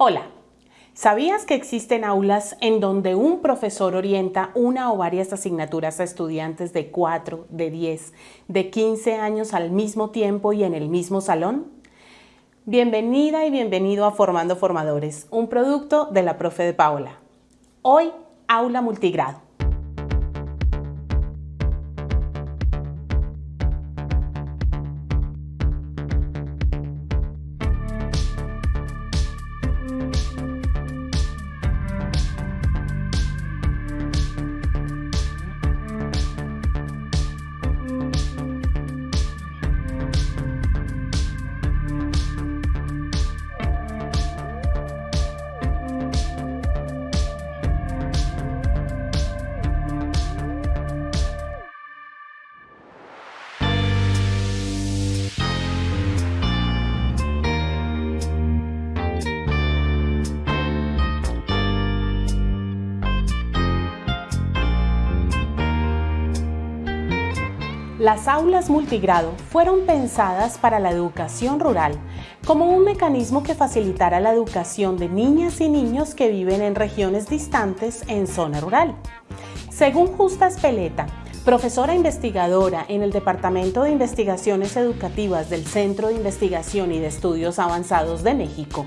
Hola, ¿sabías que existen aulas en donde un profesor orienta una o varias asignaturas a estudiantes de 4, de 10, de 15 años al mismo tiempo y en el mismo salón? Bienvenida y bienvenido a Formando Formadores, un producto de la profe de Paola. Hoy, aula multigrado. Las aulas multigrado fueron pensadas para la educación rural como un mecanismo que facilitara la educación de niñas y niños que viven en regiones distantes en zona rural. Según Justa Espeleta, profesora investigadora en el Departamento de Investigaciones Educativas del Centro de Investigación y de Estudios Avanzados de México,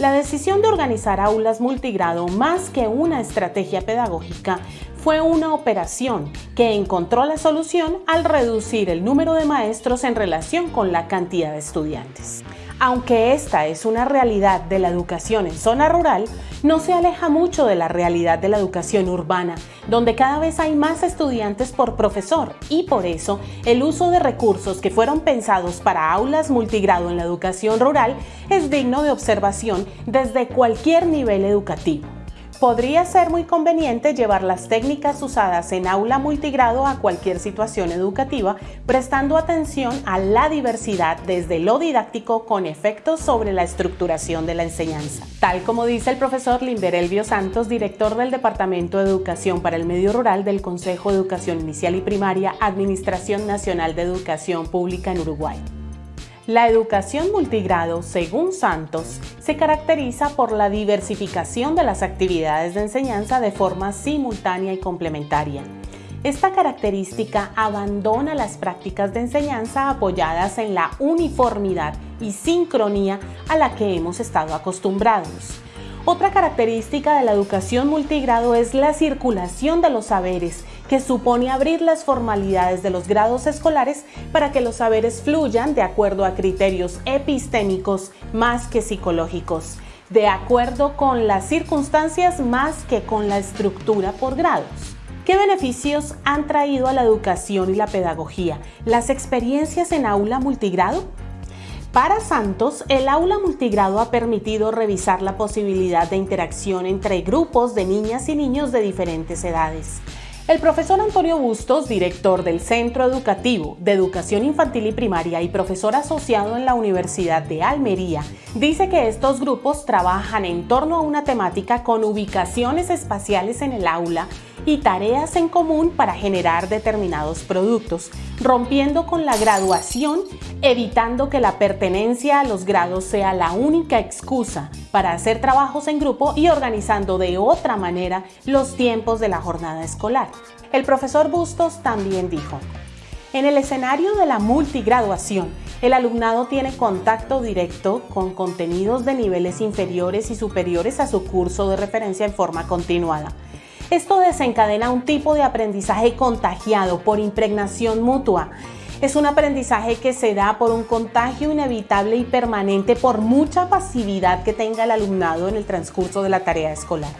la decisión de organizar aulas multigrado más que una estrategia pedagógica fue una operación que encontró la solución al reducir el número de maestros en relación con la cantidad de estudiantes. Aunque esta es una realidad de la educación en zona rural, no se aleja mucho de la realidad de la educación urbana, donde cada vez hay más estudiantes por profesor y por eso el uso de recursos que fueron pensados para aulas multigrado en la educación rural es digno de observación desde cualquier nivel educativo. Podría ser muy conveniente llevar las técnicas usadas en aula multigrado a cualquier situación educativa, prestando atención a la diversidad desde lo didáctico con efectos sobre la estructuración de la enseñanza. Tal como dice el profesor Limber Elvio Santos, director del Departamento de Educación para el Medio Rural del Consejo de Educación Inicial y Primaria, Administración Nacional de Educación Pública en Uruguay. La educación multigrado, según Santos, se caracteriza por la diversificación de las actividades de enseñanza de forma simultánea y complementaria. Esta característica abandona las prácticas de enseñanza apoyadas en la uniformidad y sincronía a la que hemos estado acostumbrados. Otra característica de la educación multigrado es la circulación de los saberes que supone abrir las formalidades de los grados escolares para que los saberes fluyan de acuerdo a criterios epistémicos más que psicológicos, de acuerdo con las circunstancias más que con la estructura por grados. ¿Qué beneficios han traído a la educación y la pedagogía las experiencias en aula multigrado? Para Santos, el aula multigrado ha permitido revisar la posibilidad de interacción entre grupos de niñas y niños de diferentes edades el profesor Antonio Bustos, director del Centro Educativo de Educación Infantil y Primaria y profesor asociado en la Universidad de Almería, dice que estos grupos trabajan en torno a una temática con ubicaciones espaciales en el aula y tareas en común para generar determinados productos, rompiendo con la graduación, evitando que la pertenencia a los grados sea la única excusa para hacer trabajos en grupo y organizando de otra manera los tiempos de la jornada escolar. El profesor Bustos también dijo, en el escenario de la multigraduación, el alumnado tiene contacto directo con contenidos de niveles inferiores y superiores a su curso de referencia en forma continuada. Esto desencadena un tipo de aprendizaje contagiado por impregnación mutua. Es un aprendizaje que se da por un contagio inevitable y permanente por mucha pasividad que tenga el alumnado en el transcurso de la tarea escolar.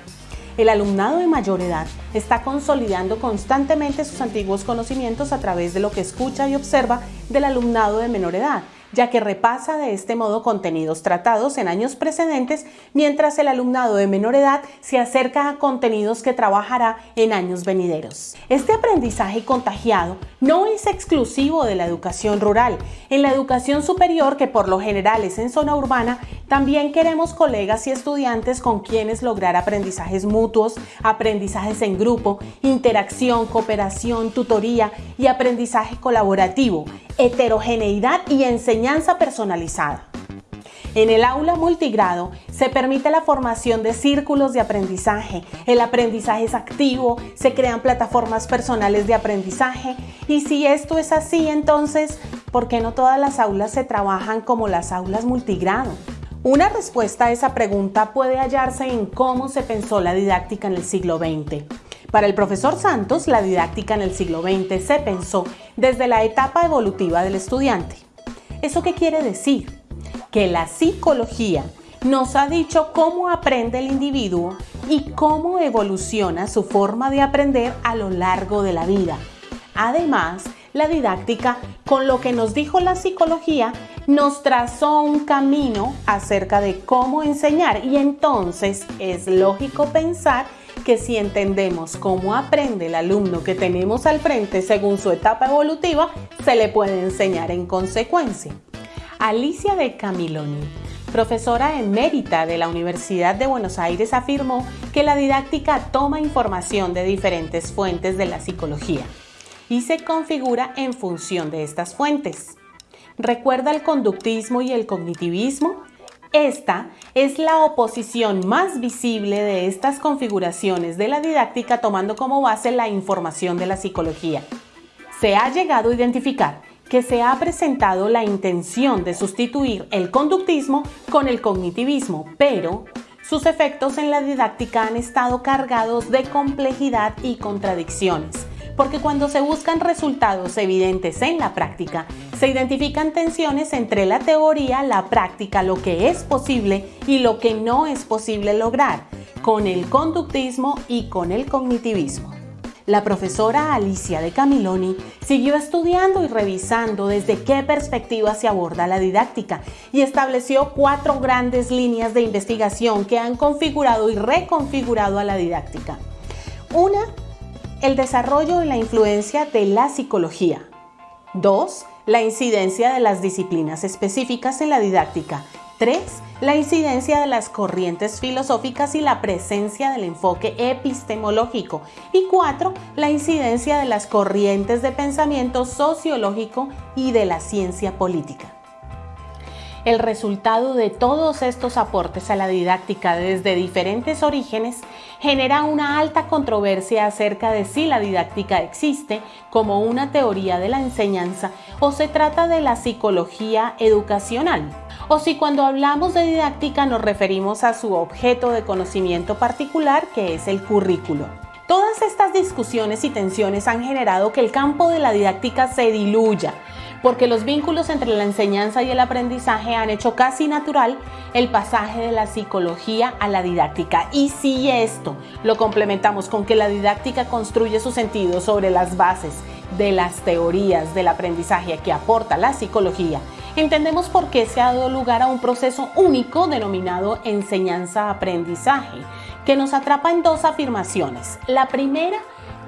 El alumnado de mayor edad está consolidando constantemente sus antiguos conocimientos a través de lo que escucha y observa del alumnado de menor edad ya que repasa de este modo contenidos tratados en años precedentes, mientras el alumnado de menor edad se acerca a contenidos que trabajará en años venideros. Este aprendizaje contagiado no es exclusivo de la educación rural. En la educación superior, que por lo general es en zona urbana, también queremos colegas y estudiantes con quienes lograr aprendizajes mutuos, aprendizajes en grupo, interacción, cooperación, tutoría y aprendizaje colaborativo, heterogeneidad y enseñanza personalizada. En el aula multigrado se permite la formación de círculos de aprendizaje, el aprendizaje es activo, se crean plataformas personales de aprendizaje y si esto es así, entonces, ¿por qué no todas las aulas se trabajan como las aulas multigrado? Una respuesta a esa pregunta puede hallarse en cómo se pensó la didáctica en el siglo XX. Para el profesor Santos, la didáctica en el siglo XX se pensó desde la etapa evolutiva del estudiante. ¿Eso qué quiere decir? que la psicología nos ha dicho cómo aprende el individuo y cómo evoluciona su forma de aprender a lo largo de la vida. Además, la didáctica, con lo que nos dijo la psicología, nos trazó un camino acerca de cómo enseñar y entonces es lógico pensar que si entendemos cómo aprende el alumno que tenemos al frente según su etapa evolutiva, se le puede enseñar en consecuencia. Alicia de Camiloni, profesora emérita de la Universidad de Buenos Aires, afirmó que la didáctica toma información de diferentes fuentes de la psicología y se configura en función de estas fuentes. ¿Recuerda el conductismo y el cognitivismo? Esta es la oposición más visible de estas configuraciones de la didáctica tomando como base la información de la psicología. Se ha llegado a identificar que se ha presentado la intención de sustituir el conductismo con el cognitivismo, pero sus efectos en la didáctica han estado cargados de complejidad y contradicciones, porque cuando se buscan resultados evidentes en la práctica, se identifican tensiones entre la teoría, la práctica, lo que es posible y lo que no es posible lograr, con el conductismo y con el cognitivismo la profesora Alicia de Camiloni siguió estudiando y revisando desde qué perspectiva se aborda la didáctica y estableció cuatro grandes líneas de investigación que han configurado y reconfigurado a la didáctica. Una, el desarrollo y la influencia de la psicología. Dos, la incidencia de las disciplinas específicas en la didáctica. 3. La incidencia de las corrientes filosóficas y la presencia del enfoque epistemológico. Y 4. La incidencia de las corrientes de pensamiento sociológico y de la ciencia política. El resultado de todos estos aportes a la didáctica desde diferentes orígenes genera una alta controversia acerca de si la didáctica existe como una teoría de la enseñanza o se trata de la psicología educacional o si cuando hablamos de didáctica nos referimos a su objeto de conocimiento particular que es el currículo. Todas estas discusiones y tensiones han generado que el campo de la didáctica se diluya, porque los vínculos entre la enseñanza y el aprendizaje han hecho casi natural el pasaje de la psicología a la didáctica. Y si esto lo complementamos con que la didáctica construye su sentido sobre las bases de las teorías del aprendizaje que aporta la psicología, entendemos por qué se ha dado lugar a un proceso único denominado enseñanza-aprendizaje, que nos atrapa en dos afirmaciones. La primera,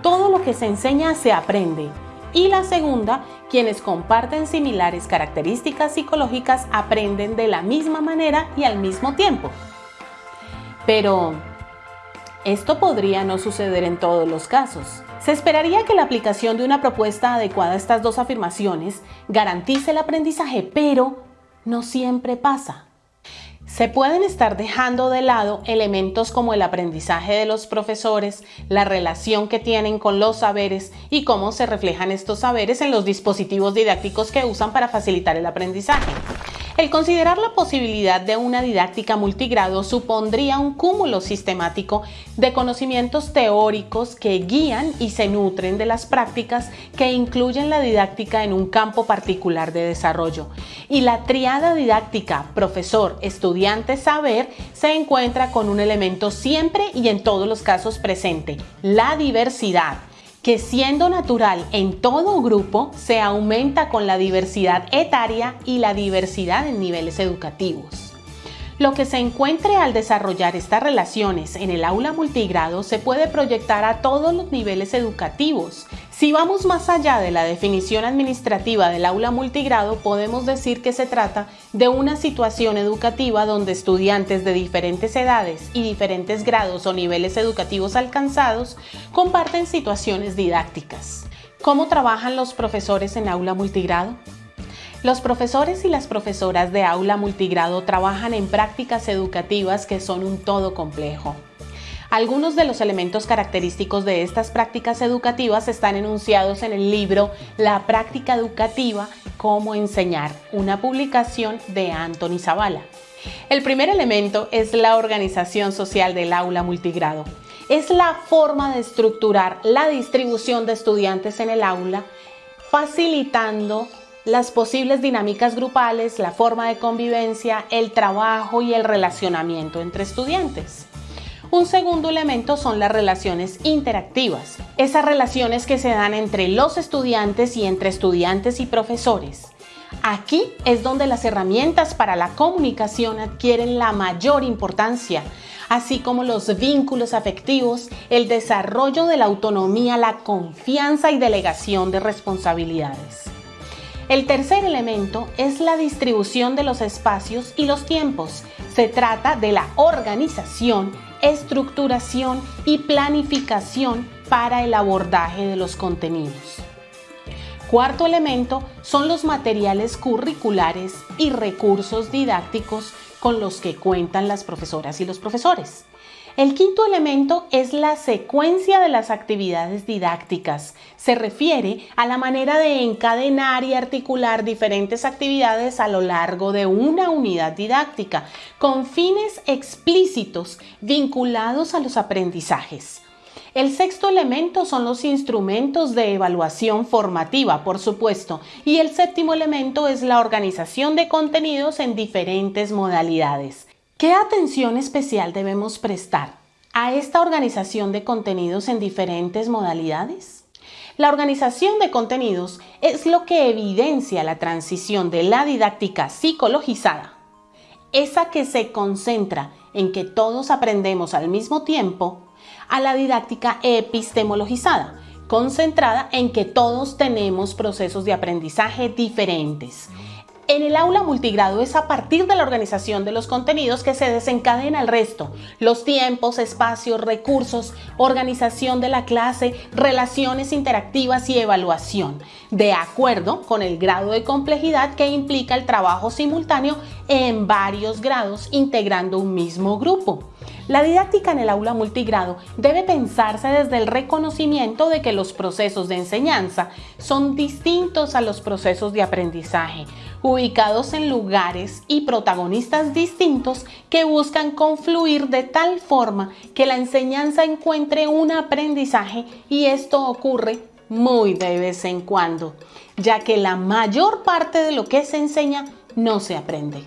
todo lo que se enseña se aprende. Y la segunda, quienes comparten similares características psicológicas aprenden de la misma manera y al mismo tiempo. Pero, esto podría no suceder en todos los casos. Se esperaría que la aplicación de una propuesta adecuada a estas dos afirmaciones garantice el aprendizaje, pero no siempre pasa. Se pueden estar dejando de lado elementos como el aprendizaje de los profesores, la relación que tienen con los saberes y cómo se reflejan estos saberes en los dispositivos didácticos que usan para facilitar el aprendizaje. El considerar la posibilidad de una didáctica multigrado supondría un cúmulo sistemático de conocimientos teóricos que guían y se nutren de las prácticas que incluyen la didáctica en un campo particular de desarrollo. Y la triada didáctica profesor, estudiante, saber se encuentra con un elemento siempre y en todos los casos presente, la diversidad que siendo natural en todo grupo, se aumenta con la diversidad etaria y la diversidad en niveles educativos. Lo que se encuentre al desarrollar estas relaciones en el aula multigrado se puede proyectar a todos los niveles educativos. Si vamos más allá de la definición administrativa del aula multigrado, podemos decir que se trata de una situación educativa donde estudiantes de diferentes edades y diferentes grados o niveles educativos alcanzados comparten situaciones didácticas. ¿Cómo trabajan los profesores en aula multigrado? Los profesores y las profesoras de aula multigrado trabajan en prácticas educativas que son un todo complejo. Algunos de los elementos característicos de estas prácticas educativas están enunciados en el libro La práctica educativa, cómo enseñar, una publicación de Anthony Zavala. El primer elemento es la organización social del aula multigrado es la forma de estructurar la distribución de estudiantes en el aula, facilitando las posibles dinámicas grupales, la forma de convivencia, el trabajo y el relacionamiento entre estudiantes. Un segundo elemento son las relaciones interactivas, esas relaciones que se dan entre los estudiantes y entre estudiantes y profesores. Aquí es donde las herramientas para la comunicación adquieren la mayor importancia, así como los vínculos afectivos, el desarrollo de la autonomía, la confianza y delegación de responsabilidades. El tercer elemento es la distribución de los espacios y los tiempos. Se trata de la organización, estructuración y planificación para el abordaje de los contenidos. Cuarto elemento son los materiales curriculares y recursos didácticos con los que cuentan las profesoras y los profesores. El quinto elemento es la secuencia de las actividades didácticas. Se refiere a la manera de encadenar y articular diferentes actividades a lo largo de una unidad didáctica, con fines explícitos vinculados a los aprendizajes. El sexto elemento son los instrumentos de evaluación formativa, por supuesto, y el séptimo elemento es la organización de contenidos en diferentes modalidades. ¿Qué atención especial debemos prestar a esta organización de contenidos en diferentes modalidades? La organización de contenidos es lo que evidencia la transición de la didáctica psicologizada, esa que se concentra en que todos aprendemos al mismo tiempo, a la didáctica epistemologizada, concentrada en que todos tenemos procesos de aprendizaje diferentes. En el aula multigrado es a partir de la organización de los contenidos que se desencadena el resto, los tiempos, espacios, recursos, organización de la clase, relaciones interactivas y evaluación, de acuerdo con el grado de complejidad que implica el trabajo simultáneo en varios grados integrando un mismo grupo. La didáctica en el aula multigrado debe pensarse desde el reconocimiento de que los procesos de enseñanza son distintos a los procesos de aprendizaje, ubicados en lugares y protagonistas distintos que buscan confluir de tal forma que la enseñanza encuentre un aprendizaje y esto ocurre muy de vez en cuando, ya que la mayor parte de lo que se enseña no se aprende.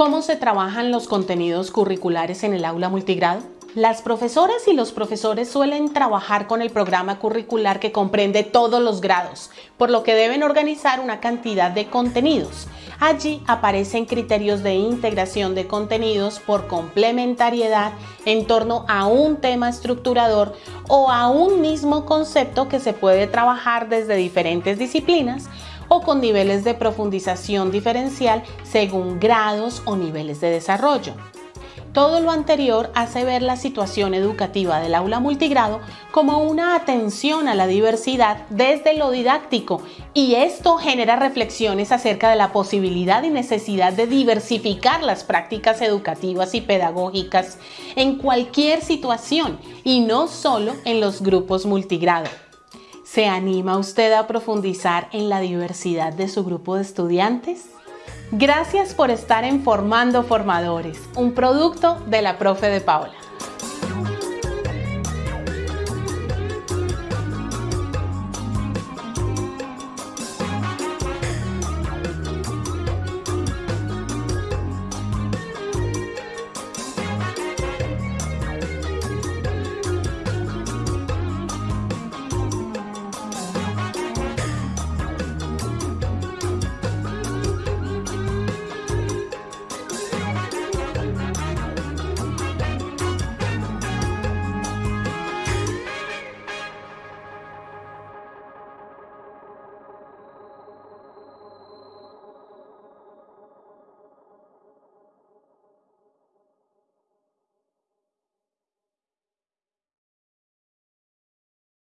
¿Cómo se trabajan los contenidos curriculares en el aula multigrado? Las profesoras y los profesores suelen trabajar con el programa curricular que comprende todos los grados, por lo que deben organizar una cantidad de contenidos. Allí aparecen criterios de integración de contenidos por complementariedad en torno a un tema estructurador o a un mismo concepto que se puede trabajar desde diferentes disciplinas o con niveles de profundización diferencial según grados o niveles de desarrollo. Todo lo anterior hace ver la situación educativa del aula multigrado como una atención a la diversidad desde lo didáctico y esto genera reflexiones acerca de la posibilidad y necesidad de diversificar las prácticas educativas y pedagógicas en cualquier situación y no solo en los grupos multigrado. ¿Se anima usted a profundizar en la diversidad de su grupo de estudiantes? Gracias por estar en Formando Formadores, un producto de la profe de Paula.